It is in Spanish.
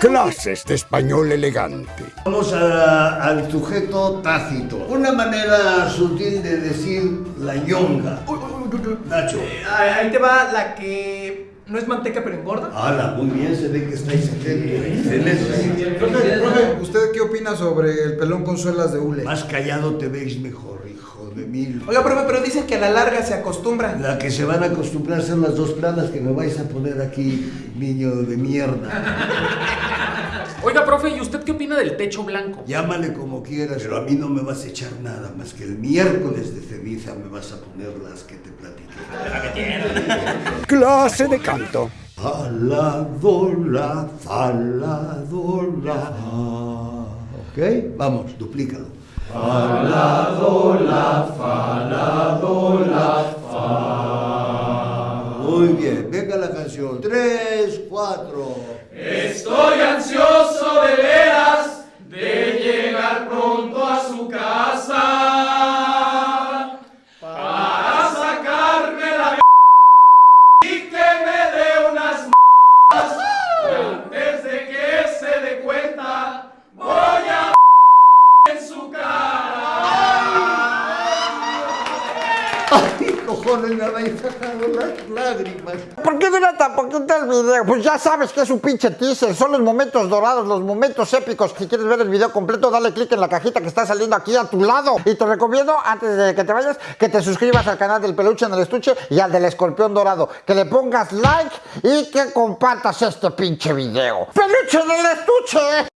Clases de español elegante. Vamos a- al sujeto tácito. Una manera sutil de decir la ñonga. Nacho. Ahí ahí te va la que no es manteca pero engorda. Hala, muy bien, se ve que estáis atentos. Excelente. Profe, profe, ¿usted qué opina sobre el pelón con suelas de hule? Más callado te veis mejor, hijo de mil. Oiga, profe, pero dicen que a la larga se acostumbra. La que se van a acostumbrar son las dos planas que me vais a poner aquí, niño de mierda. Oiga, profe, ¿y usted qué opina del techo blanco? Llámale como quieras, pero a mí no me vas a echar nada más que el miércoles de ceniza me vas a poner las que te platiqué. Clase de canto. Faladora, faladora. ¿Ok? Vamos, duplícalo. Faladora, faladora, fa. Muy bien, venga la canción. Tres, cuatro. Estoy cojones, me habéis sacado las lágrimas! ¿Por qué dura tan poquito el video? Pues ya sabes que es un pinche teaser, son los momentos dorados, los momentos épicos. Si quieres ver el video completo, dale click en la cajita que está saliendo aquí a tu lado. Y te recomiendo, antes de que te vayas, que te suscribas al canal del peluche en el estuche y al del escorpión dorado. Que le pongas like y que compartas este pinche video. ¡Peluche en el estuche!